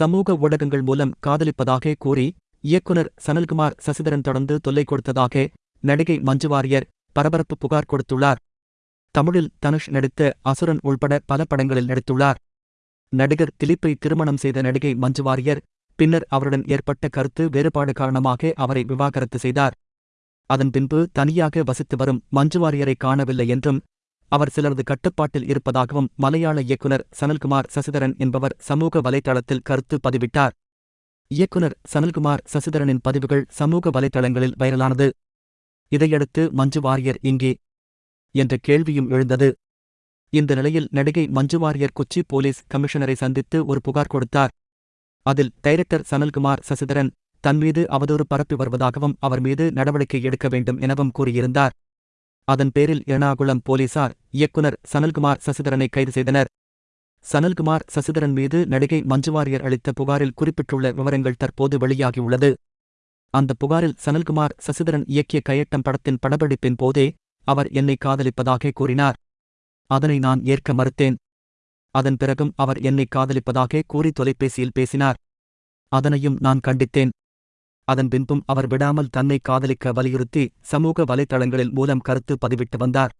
சமூக ஊடகங்கள் மூலம் காதலிப்பதாக கூறி இயக்குனர் சனல்குமார் சசிதரன் தொடர்ந்து தொல்லை கொடுத்ததாக நடிகை மஞ்சு வாரியர் பரபரப்பு புகார் கொடுத்துள்ளார். தமிழில் தனுஷ் நடித்த அசுரன் உள்பட பல படங்களில் நடித்துள்ளார். நடிகர் திலீப்பை திருமணம் செய்த நடிகை மஞ்சு வாரியர் பின்னர் அவருடன் ஏற்பட்ட கருத்து வேறுபாடு காரணமாக அவரை விவாகரத்து செய்தார். அதன் பின்பு தனியாக வசித்து வரும் மஞ்சு வாரியரை காணவில்லை என்றும் அவர் சிலரது கட்டுப்பாட்டில் இருப்பதாகவும் மலையாள இயக்குனர் சனல்குமார் சசிதரன் என்பவர் சமூக வலைதளத்தில் கருத்து பதிவிட்டார். இயக்குனர் சனல்குமார் சசிதரனின் பதிவுகள் சமூக வலைதளங்களில் வைரலானது. இதையடுத்து மஞ்சு வாரியர் இங்கே என்ற கேள்வியும் எழுந்தது. இந்த நிலையில் நடிகை மஞ்சு வாரியர் கொச்சி போலீஸ் கமிஷனரை சந்தித்து ஒரு புகார் கொடுத்தார். அதில் டைரக்டர் சனல்குமார் சசிதரன் தன்மீது அவதூறு பரப்பி வருவதாகவும் அவர் மீது நடவடிக்கை எடுக்க வேண்டும் எனவும் கூறியிருந்தார். அதன் பேரில் எர்ணாகுளம் போலீசார் இயக்குனர் சனல்குமார் சசிதரனை கைது செய்தனர். சனல்குமார் சசிதரன் மீது நடிகை மஞ்சுவாரியர் அளித்த புகாரில் குறிப்பிட்டுள்ள விவரங்கள் தற்போது வெளியாகியுள்ளது. அந்த புகாரில் சனல்குமார் சசிதரன் இயக்கிய கையட்டம் படத்தின் படப்பிடிப்பின் போதே அவர் என்னை காதலிப்பதாக கூறினார். அதனை நான் ஏற்க மறுத்தேன். அதன் பிறகும் அவர் என்னை காதலிப்பதாக கூறி தொலைபேசியில் பேசினார். அதனையும் நான் கண்டித்தேன். அதன் பின்பும் அவர் விடாமல் தன்னை காதலிக்க வலியுறுத்தி சமூக வலைதளங்களில் மூலம் கருத்து பதிவிட்டு வந்தார்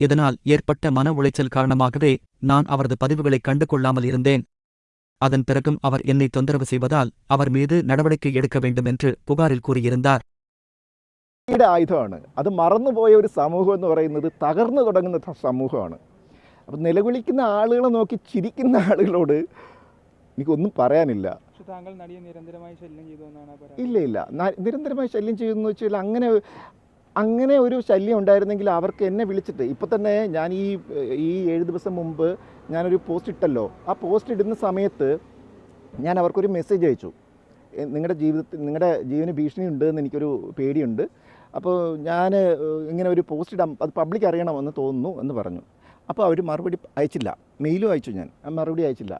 இதனால் ஏற்பட்ட மன உளைச்சல் காரணமாகவே நான் அவரது பதிவுகளை கண்டு கொள்ளாமல் இருந்தேன் அதன் பிறகும் அவர் என்னை தொந்தரவு செய்வதால் அவர் மீது நடவடிக்கை எடுக்க வேண்டும் என்று புகாரில் கூறியிருந்தார் യുടെ ആയുധമാണ് അത് മറന്നുപോയ ഒരു സമൂഹം എന്ന് പറയുന്നത് തകർന്നു തുടങ്ങുന്ന ത- സമൂഹമാണ് അപ്പം നിലവിളിക്കുന്ന ആളുകളെ നോക്കി ചിരിക്കുന്ന ആളുകളോട് എനിക്കൊന്നും പറയാനില്ല. പക്ഷെ താങ്കൾ നടിയെ നിരന്തരമായി ശല്യം ചെയ്തു എന്നാണ് ആ ഇല്ല ഇല്ല. നിരന്തരമായി ശല്യം ചെയ്യുന്നു വെച്ചാൽ അങ്ങനെ അങ്ങനെ ഒരു ശല്യം ഉണ്ടായിരുന്നെങ്കിൽ അവർക്ക് എന്നെ വിളിച്ചിട്ട്. ഇപ്പം തന്നെ ഞാൻ ഈ ഈ ഏഴ് ദിവസം മുമ്പ് ഞാനൊരു പോസ്റ്റ് ഇട്ടല്ലോ. ആ പോസ്റ്റ് ഇടുന്ന സമയത്ത് ഞാൻ അവർക്കൊരു മെസ്സേജ് അയച്ചു. നിങ്ങളുടെ ജീവിതത്തിൽ നിങ്ങളുടെ ജീവന് ഭീഷണി ഉണ്ട് എന്ന് എനിക്കൊരു പേടിയുണ്ട്. അപ്പോൾ ഞാൻ ഇങ്ങനെ ഒരു പോസ്റ്റ് ഇടാം. അത് പബ്ലിക് അറിയണമെന്ന് തോന്നുന്നു എന്ന് പറഞ്ഞു. അപ്പോൾ അവർ മറുപടി അയച്ചില്ല. മെയിലും അയച്ചു ഞാൻ. മറുപടി അയച്ചില്ല.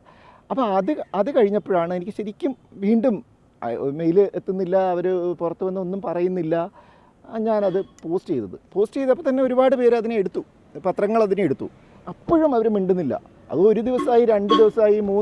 അപ്പോൾ അത് അത് കഴിഞ്ഞപ്പോഴാണ് എനിക്ക് ശരിക്കും വീണ്ടും മെയിൽ എത്തുന്നില്ല അവർ പുറത്ത് വന്ന് ഒന്നും പറയുന്നില്ല. ഞാനത് പോസ്റ്റ് ചെയ്തത്. പോസ്റ്റ് ചെയ്തപ്പോൾ തന്നെ ഒരുപാട് പേര് അതിനെ എടുത്തു. പത്രങ്ങൾ അതിനെ എടുത്തു. അപ്പോഴും അവർ മിണ്ടുന്നില്ല. അത് ഒരു ദിവസമായി രണ്ട് ദിവസമായി മൂന്ന്